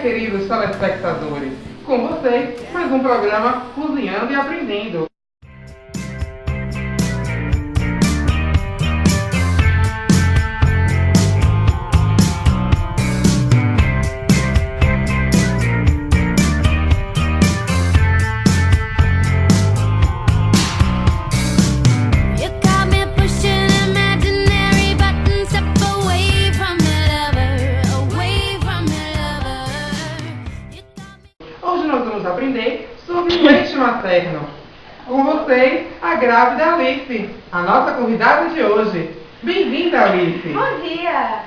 queridos telespectadores. Com vocês, mais um programa Cozinhando e Aprendendo. Materno. Com vocês, a grávida Alice, a nossa convidada de hoje. Bem-vinda, Alice! Bom dia!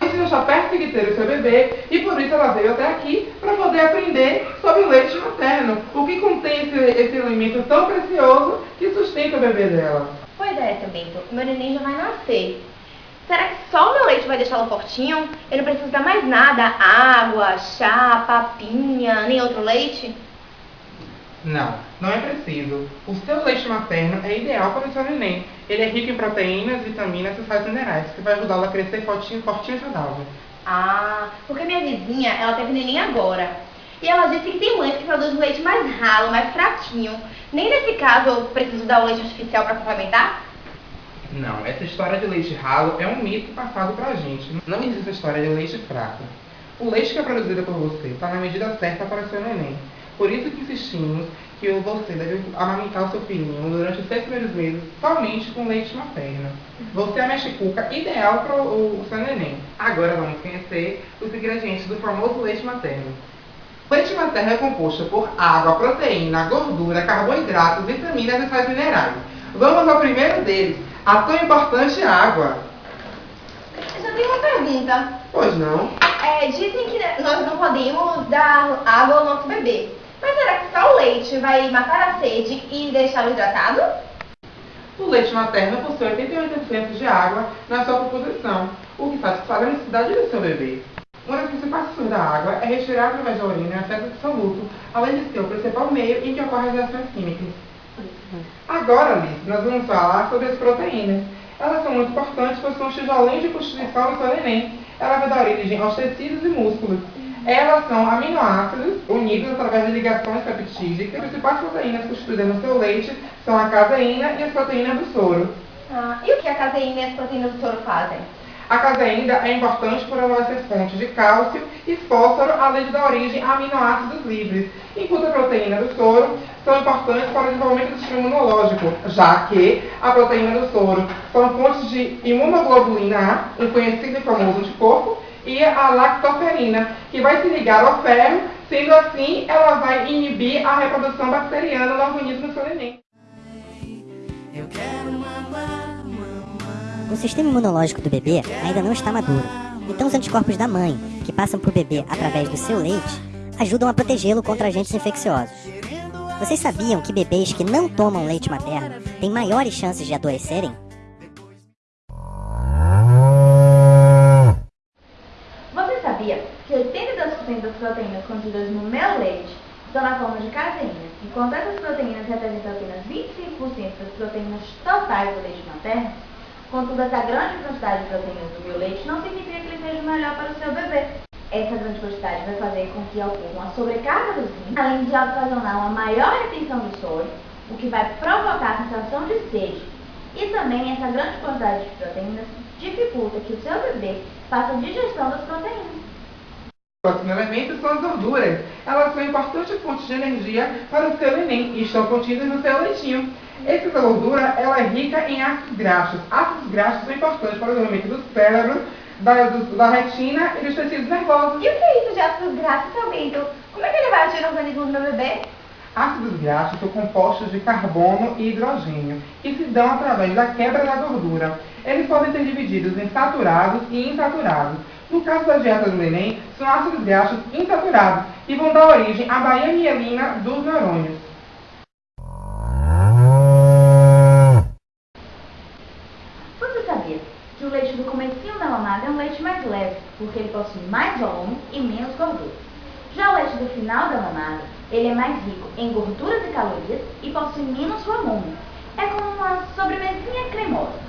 Alice já está perto de ter o seu bebê e por isso ela veio até aqui para poder aprender sobre o leite materno. O que contém esse, esse alimento tão precioso que sustenta o bebê dela. Pois é, seu Bento, meu neném já vai nascer. Será que só o meu leite vai deixá-lo fortinho? Eu não preciso dar mais nada? Água, chá, papinha, nem outro leite? Não, não é preciso. O seu leite materno é ideal para o seu neném. Ele é rico em proteínas, vitaminas e sais minerais, que vai ajudá-lo a crescer fortinho, fortinho e saudável. Ah, porque minha vizinha, ela teve neném agora. E ela disse que tem mães que produzem leite mais ralo, mais fraquinho. Nem nesse caso eu preciso dar o leite artificial para complementar? Não, essa história de leite ralo é um mito passado pra gente. Não existe a história de leite fraco. O leite que é produzido por você está na medida certa para o seu neném. Por isso que insistimos que você deve amamentar o seu filhinho durante os seis primeiros meses somente com leite materno. Você é a mexicuca ideal para o, o seu neném. Agora vamos conhecer os ingredientes do famoso leite materno. O leite materno é composto por água, proteína, gordura, carboidratos, vitaminas e sais minerais. Vamos ao primeiro deles, a tão importante água. Eu só tenho uma pergunta. Pois não? É, dizem que nós não podemos dar água ao nosso bebê. Mas será que só o leite vai matar a sede e deixá-lo hidratado? O leite materno possui 88% de água na sua composição, o que satisfaz a necessidade do seu bebê. Uma das principais funções da água é respirar através da urina em acesso absoluto, além de ser o principal meio em que ocorrem as reações químicas. Agora, Alice, nós vamos falar sobre as proteínas. Elas são muito importantes, pois são tijolinhos de constituição do seu neném. Ela vai dar origem aos tecidos e músculos. Elas são aminoácidos unidos através de ligações peptídicas. As principais proteínas constituídas no seu leite são a caseína e as proteínas do soro. Ah, e o que a caseína e as proteínas do soro fazem? A caseína é importante por ela ser fonte de cálcio e fósforo, além de dar origem a aminoácidos livres, enquanto a proteína do soro são importantes para o desenvolvimento do sistema imunológico, já que a proteína do soro são fontes de imunoglobulina A, um conhecido e famoso anticorpo, e a lactoferina, que vai se ligar ao ferro, sendo assim ela vai inibir a reprodução bacteriana no organismo do seu neném. O sistema imunológico do bebê ainda não está maduro, então os anticorpos da mãe, que passam para o bebê através do seu leite, ajudam a protegê-lo contra agentes infecciosos. Vocês sabiam que bebês que não tomam leite materno têm maiores chances de adoecerem? Você sabia que 82% das proteínas contidas no meu leite estão na forma de caseína, enquanto essas proteínas representam apenas 25% das proteínas totais do leite materno? Contudo, essa grande quantidade de proteínas do meu leite não significa que ele seja melhor para o seu bebê. Essa grande quantidade vai fazer com que ocorra uma sobrecarga dos rins, além de ocasionar uma maior retenção do soro, o que vai provocar a sensação de sede. E também essa grande quantidade de proteínas dificulta que o seu bebê faça a digestão das proteínas. O próximo elemento são as gorduras. Elas são importantes fontes de energia para o seu neném e estão contidas no seu leitinho. Essa gordura ela é rica em ácidos graxos. Ácidos graxos são importantes para o desenvolvimento do cérebro, da, do- da retina e dos tecidos nervosos. E o que é isso de ácidos graxos, seu Bento? Como é que ele vai agir no organismo do meu bebê? Ácidos graxos são compostos de carbono e hidrogênio, que se dão através da quebra da gordura. Eles podem ser divididos em saturados e insaturados. No caso da dieta do neném, são ácidos graxos insaturados, que vão dar origem à baía mielina dos neurônios. Você sabia que o leite do comecinho da mamada é um leite mais leve, porque ele possui mais volume e menos gordura. Já o leite do final da mamada, ele é mais rico em gorduras e calorias e possui menos volume. É como uma sobremesinha cremosa.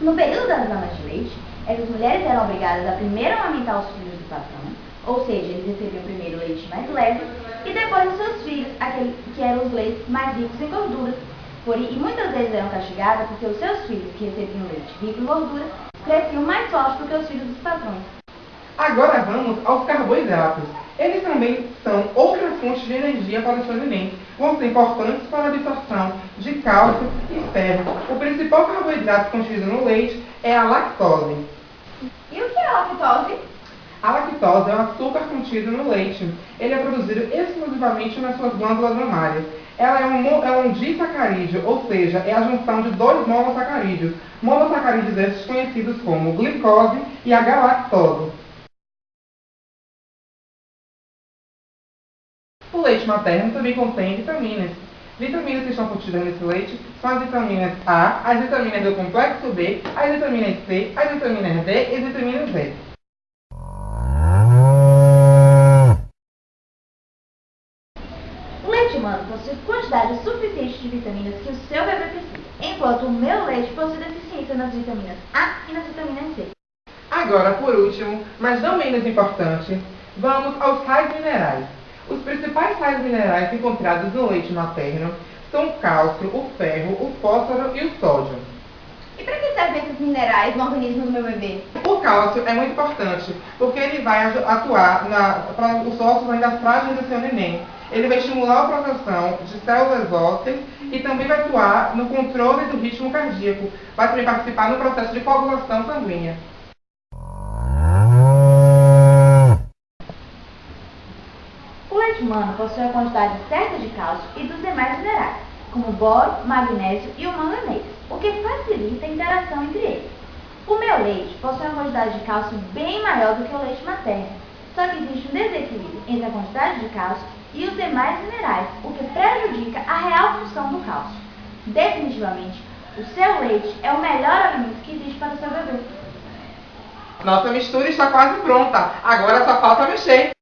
No período das mamas de leite, essas mulheres eram obrigadas a primeiro amamentar os filhos do patrão, Ou seja, eles recebiam primeiro o leite mais leve e depois os seus filhos, aquele, que eram os leites mais ricos em gordura. Por, e muitas vezes eram castigadas porque os seus filhos, que recebiam leite rico em gordura, cresciam mais fortes do que os filhos dos patrões. Agora vamos aos carboidratos. Eles também são outra fonte de energia para os alimentos. Vão ser importantes para a absorção de cálcio e ferro. O principal carboidrato contido no leite é a lactose. É a lactose? A lactose é o açúcar contido no leite. Ele é produzido exclusivamente nas suas glândulas mamárias. Ela é um, é um disacarídeo, ou seja, é a junção de dois monossacarídeos. Monossacarídeos esses conhecidos como glicose e a galactose. O leite materno também contém vitaminas. Vitaminas que estão contidas nesse leite são as vitaminas A, as vitaminas do complexo B, as vitaminas C, as vitaminas D e as vitaminas Z. O leite humano possui quantidade suficiente de vitaminas que o seu bebê precisa, enquanto o meu leite possui deficiência nas vitaminas A e nas vitaminas C. Agora, por último, mas não menos importante, vamos aos sais minerais. Os principais sais minerais encontrados no leite materno são o cálcio, o ferro, o fósforo e o sódio. E para que servem esses minerais no organismo do meu bebê? O cálcio é muito importante porque ele vai atuar para os ossos ainda frágeis do seu neném. Ele vai estimular a produção de células ósseas e também vai atuar no controle do ritmo cardíaco. Vai também participar no processo de coagulação sanguínea. O leite humano possui a quantidade certa de cálcio e dos demais minerais, como boro, magnésio e o manganês, o que facilita a interação entre eles. O meu leite possui uma quantidade de cálcio bem maior do que o leite materno, só que existe um desequilíbrio entre a quantidade de cálcio e os demais minerais, o que prejudica a real função do cálcio. Definitivamente, o seu leite é o melhor alimento que existe para o seu bebê. Nossa mistura está quase pronta. Agora só falta mexer.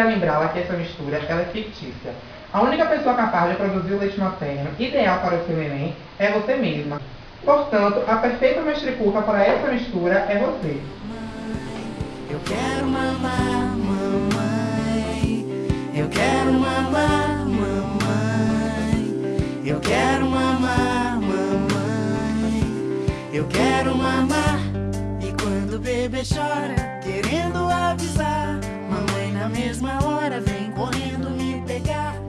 Queria lembrá-la que essa mistura ela é fictícia. A única pessoa capaz de produzir o leite materno ideal para o seu neném é você mesma. Portanto, a perfeita mestriculpa para essa mistura é você. Eu quero mamar, mamãe. Eu quero mamar, mamãe. Eu quero mamar, mamãe. Eu quero mamar. E quando o bebê chora, querendo avisar, na mesma hora vem correndo me pegar.